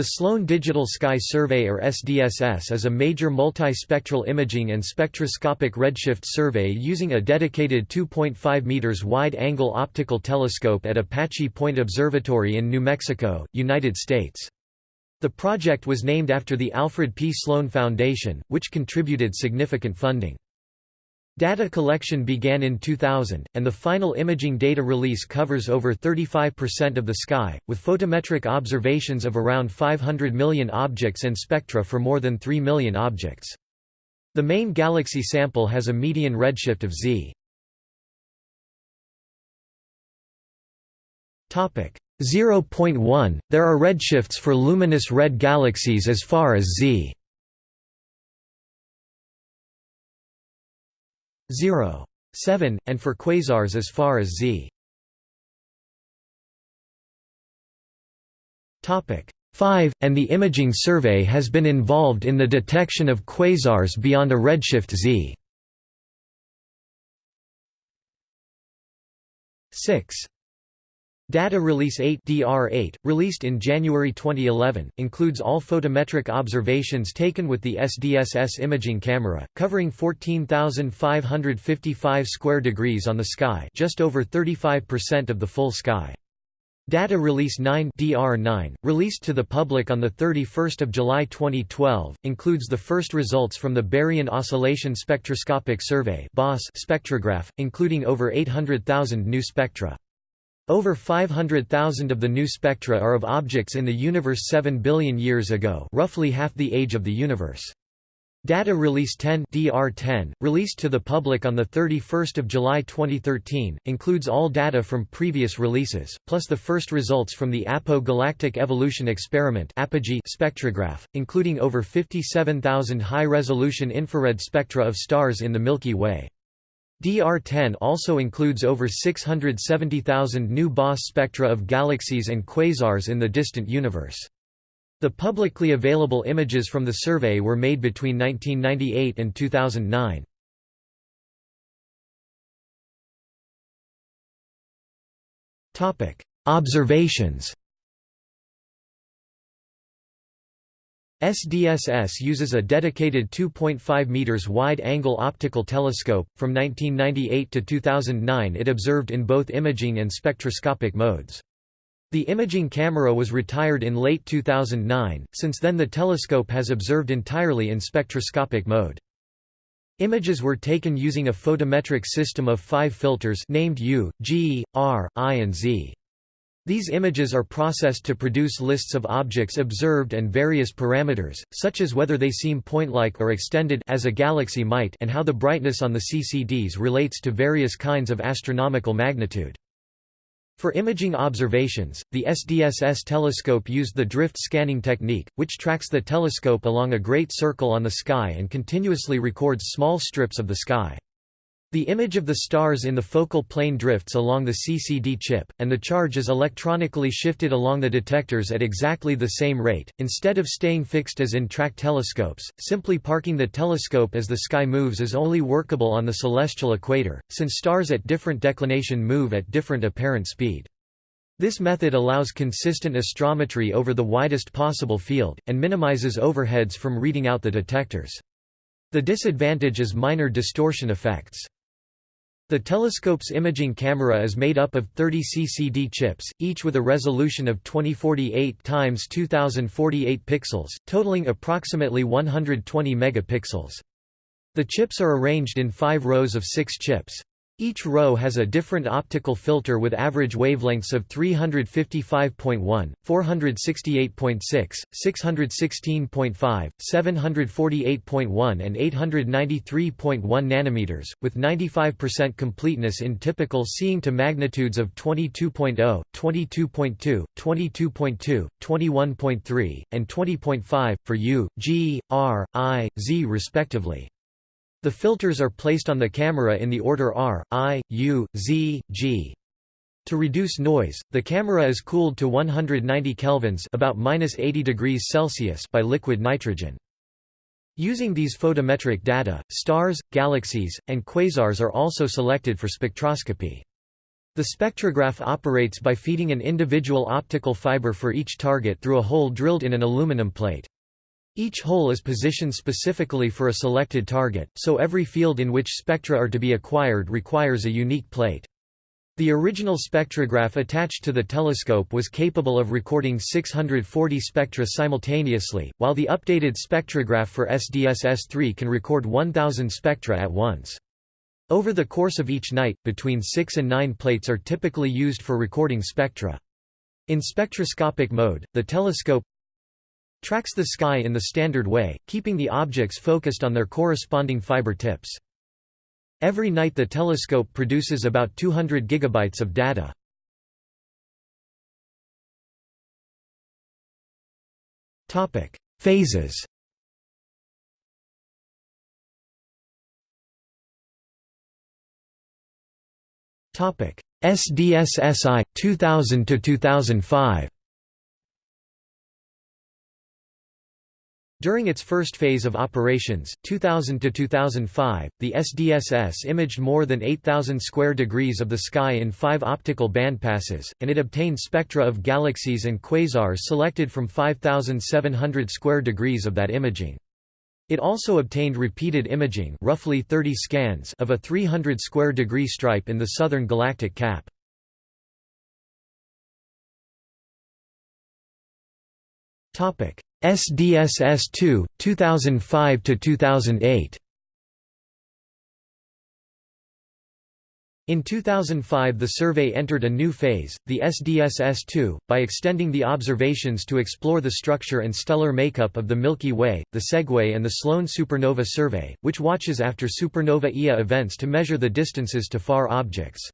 The Sloan Digital Sky Survey or SDSS is a major multispectral imaging and spectroscopic redshift survey using a dedicated 2.5 meters wide-angle optical telescope at Apache Point Observatory in New Mexico, United States. The project was named after the Alfred P. Sloan Foundation, which contributed significant funding. Data collection began in 2000, and the final imaging data release covers over 35% of the sky, with photometric observations of around 500 million objects and spectra for more than 3 million objects. The main galaxy sample has a median redshift of z. 0.1 There are redshifts for luminous red galaxies as far as z 0. 7, and for quasars as far as z. 5, and the imaging survey has been involved in the detection of quasars beyond a redshift z. 6. Data Release 8 DR8, released in January 2011, includes all photometric observations taken with the SDSS imaging camera, covering 14,555 square degrees on the sky just over 35% of the full sky. Data Release 9 DR9, released to the public on 31 July 2012, includes the first results from the Baryon Oscillation Spectroscopic Survey spectrograph, including over 800,000 new spectra. Over 500,000 of the new spectra are of objects in the universe 7 billion years ago roughly half the age of the universe. Data Release 10 DR10, released to the public on 31 July 2013, includes all data from previous releases, plus the first results from the APO Galactic Evolution Experiment spectrograph, including over 57,000 high-resolution infrared spectra of stars in the Milky Way. DR10 also includes over 670,000 new BOSS spectra of galaxies and quasars in the distant universe. The publicly available images from the survey were made between 1998 and 2009. Observations SDSS uses a dedicated 2.5 meters wide-angle optical telescope. From 1998 to 2009, it observed in both imaging and spectroscopic modes. The imaging camera was retired in late 2009. Since then, the telescope has observed entirely in spectroscopic mode. Images were taken using a photometric system of five filters named U, G, R, I and Z. These images are processed to produce lists of objects observed and various parameters, such as whether they seem point-like or extended as a galaxy might and how the brightness on the CCDs relates to various kinds of astronomical magnitude. For imaging observations, the SDSS telescope used the drift scanning technique, which tracks the telescope along a great circle on the sky and continuously records small strips of the sky. The image of the stars in the focal plane drifts along the CCD chip, and the charge is electronically shifted along the detectors at exactly the same rate. Instead of staying fixed as in track telescopes, simply parking the telescope as the sky moves is only workable on the celestial equator, since stars at different declination move at different apparent speed. This method allows consistent astrometry over the widest possible field, and minimizes overheads from reading out the detectors. The disadvantage is minor distortion effects. The telescope's imaging camera is made up of 30 CCD chips, each with a resolution of 2048 x 2048 pixels, totaling approximately 120 megapixels. The chips are arranged in five rows of six chips. Each row has a different optical filter with average wavelengths of 355.1, 468.6, 616.5, 748.1 and 893.1 nanometers, with 95% completeness in typical seeing to magnitudes of 22.0, 22.2, 22.2, 21.3, and 20.5, for U, G, R, I, Z respectively. The filters are placed on the camera in the order R, I, U, Z, G. To reduce noise, the camera is cooled to 190 kelvins about -80 degrees Celsius by liquid nitrogen. Using these photometric data, stars, galaxies, and quasars are also selected for spectroscopy. The spectrograph operates by feeding an individual optical fiber for each target through a hole drilled in an aluminum plate. Each hole is positioned specifically for a selected target, so every field in which spectra are to be acquired requires a unique plate. The original spectrograph attached to the telescope was capable of recording 640 spectra simultaneously, while the updated spectrograph for SDSS-3 can record 1000 spectra at once. Over the course of each night, between 6 and 9 plates are typically used for recording spectra. In spectroscopic mode, the telescope tracks the sky in the standard way, keeping the objects focused on their corresponding fiber tips. Every night the telescope produces about 200 gigabytes of data. Topic: Phases. Topic: SDSSI 2000 to 2005. During its first phase of operations, 2000 to 2005, the SDSS imaged more than 8000 square degrees of the sky in 5 optical bandpasses, and it obtained spectra of galaxies and quasars selected from 5700 square degrees of that imaging. It also obtained repeated imaging, roughly 30 scans, of a 300 square degree stripe in the southern galactic cap. Topic: SDSS2 2005 to 2008. In 2005 the survey entered a new phase, the SDSS-2, by extending the observations to explore the structure and stellar makeup of the Milky Way, the SEGUE and the Sloan Supernova Survey, which watches after supernova Ia events to measure the distances to far objects.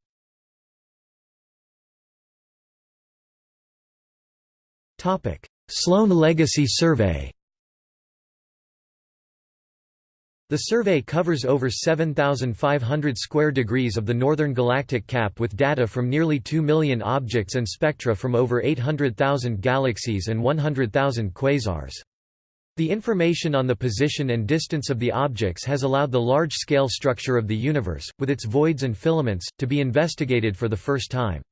Sloan Legacy Survey The survey covers over 7,500 square degrees of the northern galactic cap with data from nearly 2 million objects and spectra from over 800,000 galaxies and 100,000 quasars. The information on the position and distance of the objects has allowed the large-scale structure of the universe, with its voids and filaments, to be investigated for the first time.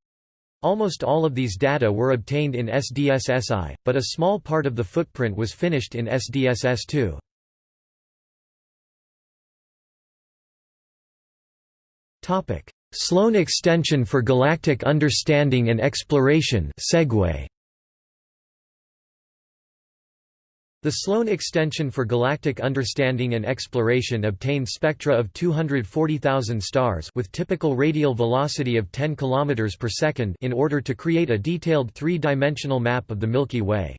Almost all of these data were obtained in SDSSI, but a small part of the footprint was finished in SDSS2. Topic: Sloan Extension for Galactic Understanding and Exploration (SEGUE). The Sloan Extension for Galactic Understanding and Exploration obtained spectra of 240,000 stars with typical radial velocity of 10 km per second in order to create a detailed three-dimensional map of the Milky Way.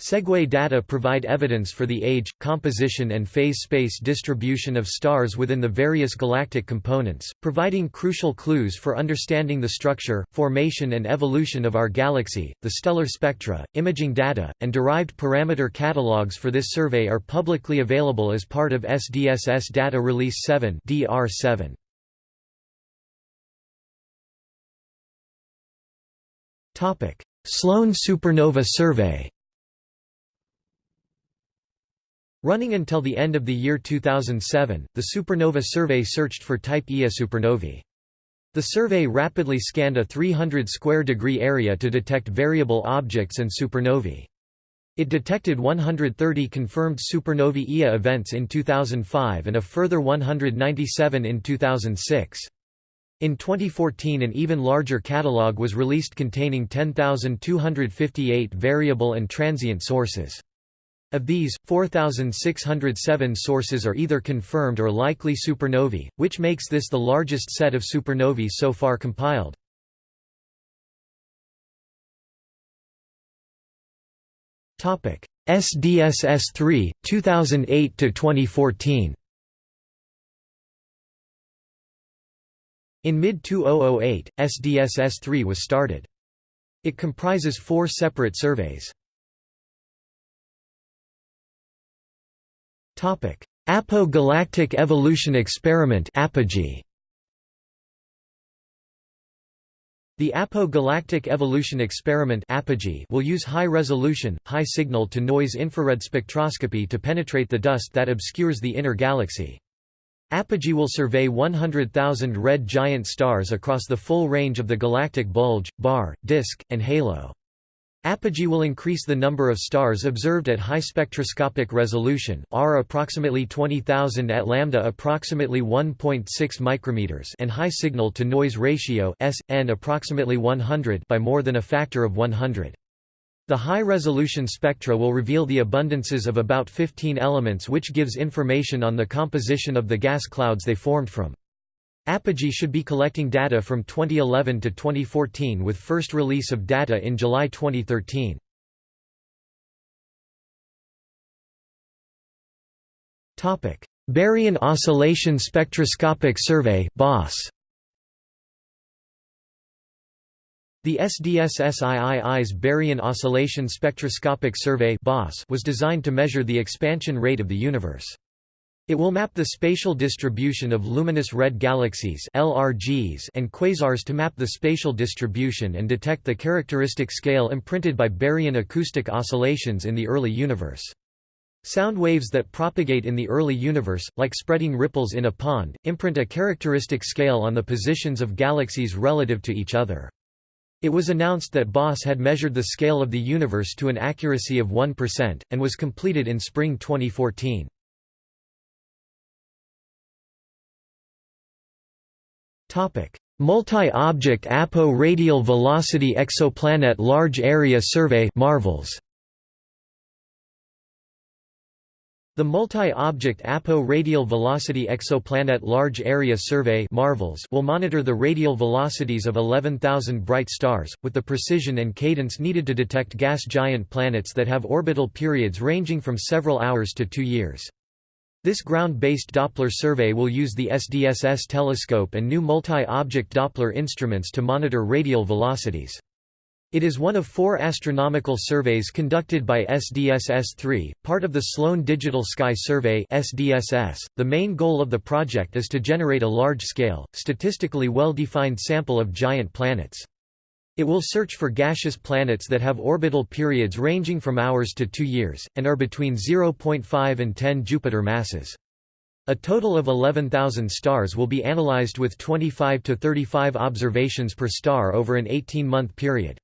SEGUE data provide evidence for the age, composition and phase space distribution of stars within the various galactic components, providing crucial clues for understanding the structure, formation and evolution of our galaxy. The stellar spectra, imaging data, and derived parameter catalogs for this survey are publicly available as part of SDSS Data Release 7 DR7. Topic: Sloan Supernova Survey Running until the end of the year 2007, the supernova survey searched for type Ia supernovae. The survey rapidly scanned a 300 square degree area to detect variable objects and supernovae. It detected 130 confirmed supernovae Ia events in 2005 and a further 197 in 2006. In 2014 an even larger catalogue was released containing 10,258 variable and transient sources. Of these, 4,607 sources are either confirmed or likely supernovae, which makes this the largest set of supernovae so far compiled. SDSS-3, 2008 to 2014. In mid-2008, SDSS-3 was started. It comprises four separate surveys. Apo-Galactic Evolution Experiment Apogee. The Apo-Galactic Evolution Experiment Apogee will use high-resolution, high-signal-to-noise infrared spectroscopy to penetrate the dust that obscures the inner galaxy. Apogee will survey 100,000 red giant stars across the full range of the galactic bulge, bar, disk, and halo. Apogee will increase the number of stars observed at high spectroscopic resolution R approximately 20,000 at lambda approximately 1.6 micrometers and high signal to noise ratio S n approximately 100 by more than a factor of 100. The high-resolution spectra will reveal the abundances of about 15 elements which gives information on the composition of the gas clouds they formed from. Apogee should be collecting data from 2011 to 2014 with first release of data in July 2013. Topic: Baryon Oscillation Spectroscopic Survey BOSS. The SDSS-III's Baryon Oscillation Spectroscopic Survey was designed to measure the expansion rate of the universe. It will map the spatial distribution of luminous red galaxies LRGs and quasars to map the spatial distribution and detect the characteristic scale imprinted by baryon acoustic oscillations in the early universe. Sound waves that propagate in the early universe, like spreading ripples in a pond, imprint a characteristic scale on the positions of galaxies relative to each other. It was announced that BOSS had measured the scale of the universe to an accuracy of 1%, and was completed in spring 2014. Multi-Object Apo Radial Velocity Exoplanet Large Area Survey MARVELS The Multi-Object Apo Radial Velocity Exoplanet Large Area Survey (MARVELS) will monitor the radial velocities of 11,000 bright stars, with the precision and cadence needed to detect gas giant planets that have orbital periods ranging from several hours to two years. This ground-based Doppler survey will use the SDSS telescope and new multi-object Doppler instruments to monitor radial velocities. It is one of four astronomical surveys conducted by SDSS-3, part of the Sloan Digital Sky Survey (SDSS). The main goal of the project is to generate a large-scale, statistically well-defined sample of giant planets. It will search for gaseous planets that have orbital periods ranging from hours to two years, and are between 0.5 and 10 Jupiter masses. A total of 11,000 stars will be analyzed with 25 to 35 observations per star over an 18-month period.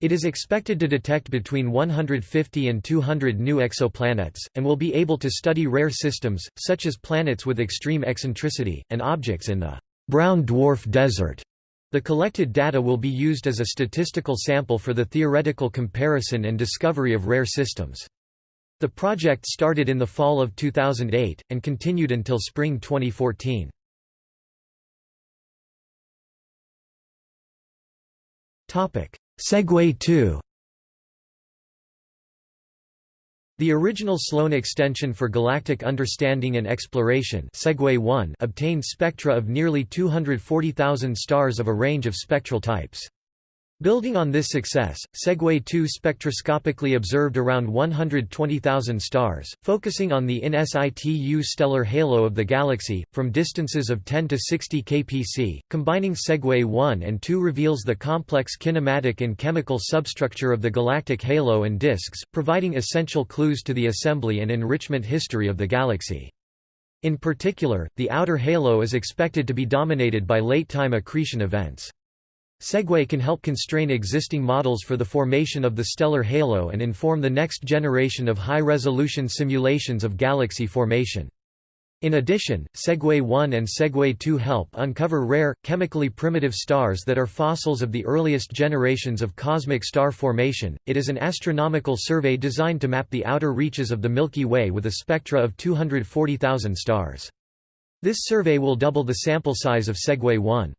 It is expected to detect between 150 and 200 new exoplanets, and will be able to study rare systems, such as planets with extreme eccentricity, and objects in the brown dwarf desert. The collected data will be used as a statistical sample for the theoretical comparison and discovery of rare systems. The project started in the fall of 2008, and continued until spring 2014. SEGUE 2 The original Sloan extension for galactic understanding and exploration SEGUE 1 obtained spectra of nearly 240,000 stars of a range of spectral types. Building on this success, SEGUE 2 spectroscopically observed around 120,000 stars, focusing on the in situ stellar halo of the galaxy, from distances of 10 to 60 kpc. Combining SEGUE 1 and 2 reveals the complex kinematic and chemical substructure of the galactic halo and disks, providing essential clues to the assembly and enrichment history of the galaxy. In particular, the outer halo is expected to be dominated by late-time accretion events. SEGUE can help constrain existing models for the formation of the stellar halo and inform the next generation of high-resolution simulations of galaxy formation. In addition, SEGUE 1 and SEGUE 2 help uncover rare, chemically primitive stars that are fossils of the earliest generations of cosmic star formation. It is an astronomical survey designed to map the outer reaches of the Milky Way with a spectra of 240,000 stars. This survey will double the sample size of SEGUE 1.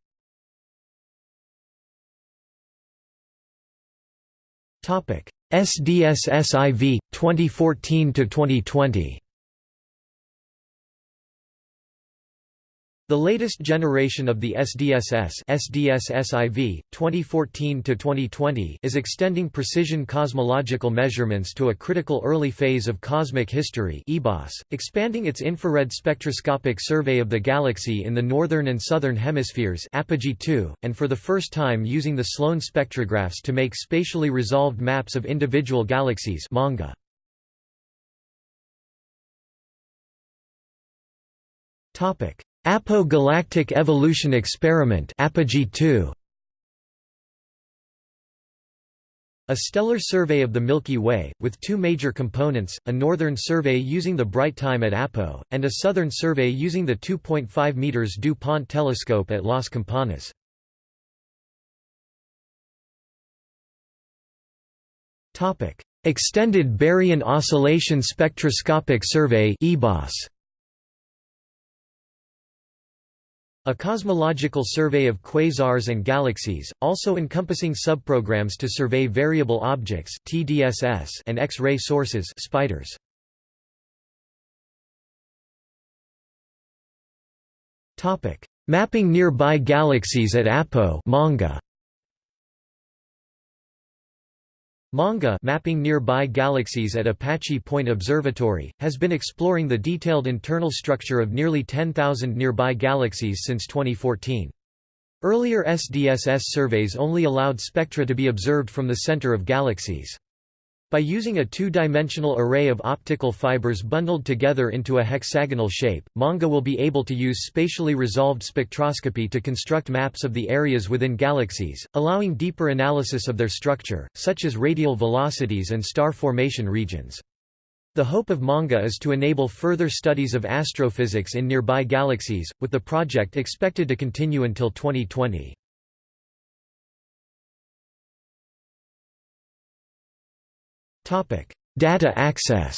SDSS-IV 2014 to 2020 The latest generation of the SDSS SDSS-IV, 2014–2020 is extending precision cosmological measurements to a critical early phase of cosmic history eBOSS, expanding its infrared spectroscopic survey of the galaxy in the northern and southern hemispheres Apogee 2, and for the first time using the Sloan spectrographs to make spatially resolved maps of individual galaxies MaNGA. APO Galactic Evolution Experiment Apogee 2 A stellar survey of the Milky Way, with two major components, a northern survey using the bright time at APO, and a southern survey using the 2.5 meters DuPont telescope at Las Campanas. Extended Baryon Oscillation Spectroscopic Survey eBOSS A cosmological survey of quasars and galaxies, also encompassing subprograms to survey variable objects (TDSS) and X-ray sources (spiders). Topic: Mapping nearby galaxies at APO (MANGA). MANGA mapping nearby galaxies at Apache Point Observatory, has been exploring the detailed internal structure of nearly 10,000 nearby galaxies since 2014. Earlier SDSS surveys only allowed spectra to be observed from the center of galaxies. By using a two-dimensional array of optical fibers bundled together into a hexagonal shape, MANGA will be able to use spatially resolved spectroscopy to construct maps of the areas within galaxies, allowing deeper analysis of their structure, such as radial velocities and star formation regions. The hope of MANGA is to enable further studies of astrophysics in nearby galaxies, with the project expected to continue until 2020. Data access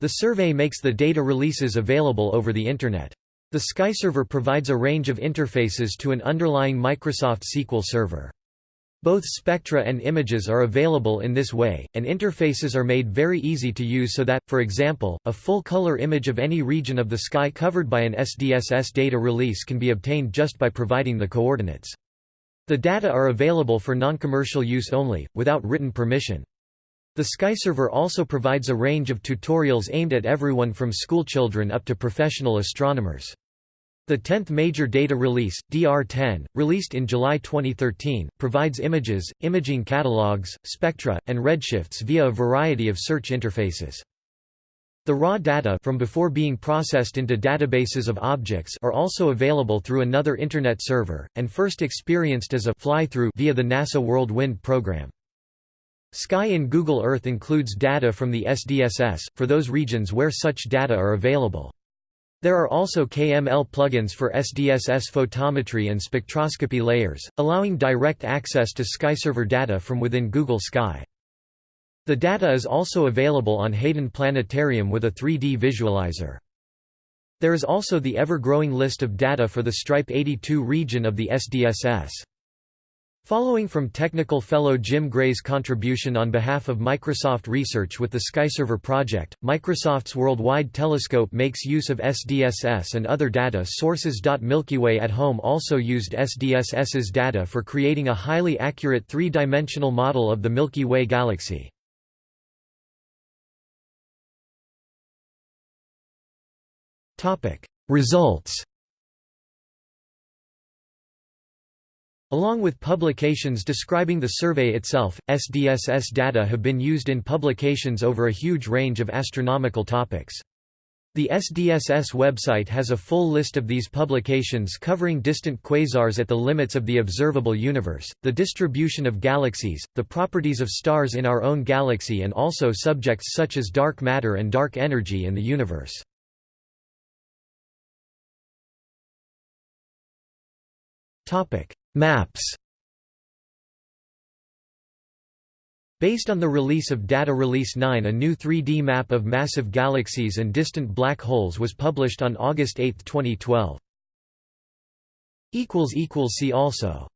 The survey makes the data releases available over the Internet. The SkyServer provides a range of interfaces to an underlying Microsoft SQL server. Both spectra and images are available in this way, and interfaces are made very easy to use so that, for example, a full-color image of any region of the sky covered by an SDSS data release can be obtained just by providing the coordinates. The data are available for non-commercial use only, without written permission. The SkyServer also provides a range of tutorials aimed at everyone from schoolchildren up to professional astronomers. The 10th major data release, DR10, released in July 2013, provides images, imaging catalogs, spectra, and redshifts via a variety of search interfaces. The raw data from before being processed into databases of objects are also available through another Internet server, and first experienced as a fly-through via the NASA World Wind program. Sky in Google Earth includes data from the SDSS, for those regions where such data are available. There are also KML plugins for SDSS photometry and spectroscopy layers, allowing direct access to SkyServer data from within Google Sky. The data is also available on Hayden Planetarium with a 3D visualizer. There is also the ever-growing list of data for the Stripe 82 region of the SDSS. Following from technical fellow Jim Gray's contribution on behalf of Microsoft Research with the SkyServer project, Microsoft's Worldwide Telescope makes use of SDSS and other data sources. Milky Way at Home also used SDSS's data for creating a highly accurate three-dimensional model of the Milky Way galaxy. Results Along with publications describing the survey itself, SDSS data have been used in publications over a huge range of astronomical topics. The SDSS website has a full list of these publications covering distant quasars at the limits of the observable universe, the distribution of galaxies, the properties of stars in our own galaxy and also subjects such as dark matter and dark energy in the universe. Maps. Based on the release of Data Release 9 a new 3D map of massive galaxies and distant black holes was published on August 8, 2012. See also